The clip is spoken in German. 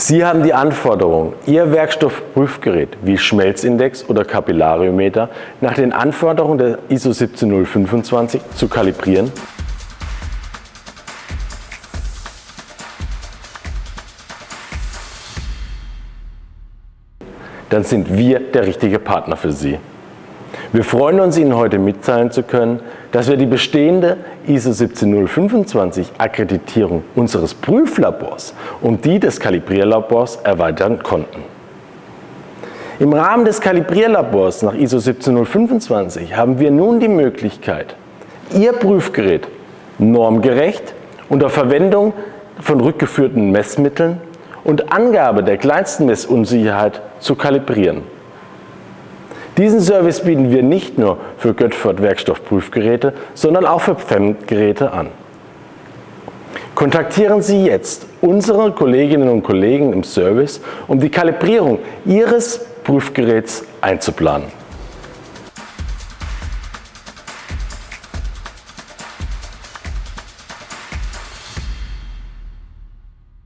Sie haben die Anforderung, Ihr Werkstoffprüfgerät wie Schmelzindex oder Kapillariometer nach den Anforderungen der ISO 17025 zu kalibrieren. Dann sind wir der richtige Partner für Sie. Wir freuen uns, Ihnen heute mitteilen zu können, dass wir die bestehende ISO 17025 Akkreditierung unseres Prüflabors um die des Kalibrierlabors erweitern konnten. Im Rahmen des Kalibrierlabors nach ISO 17025 haben wir nun die Möglichkeit, Ihr Prüfgerät normgerecht unter Verwendung von rückgeführten Messmitteln und Angabe der kleinsten Messunsicherheit zu kalibrieren. Diesen Service bieten wir nicht nur für Göttford Werkstoffprüfgeräte, sondern auch für PFEM-Geräte an. Kontaktieren Sie jetzt unsere Kolleginnen und Kollegen im Service, um die Kalibrierung Ihres Prüfgeräts einzuplanen.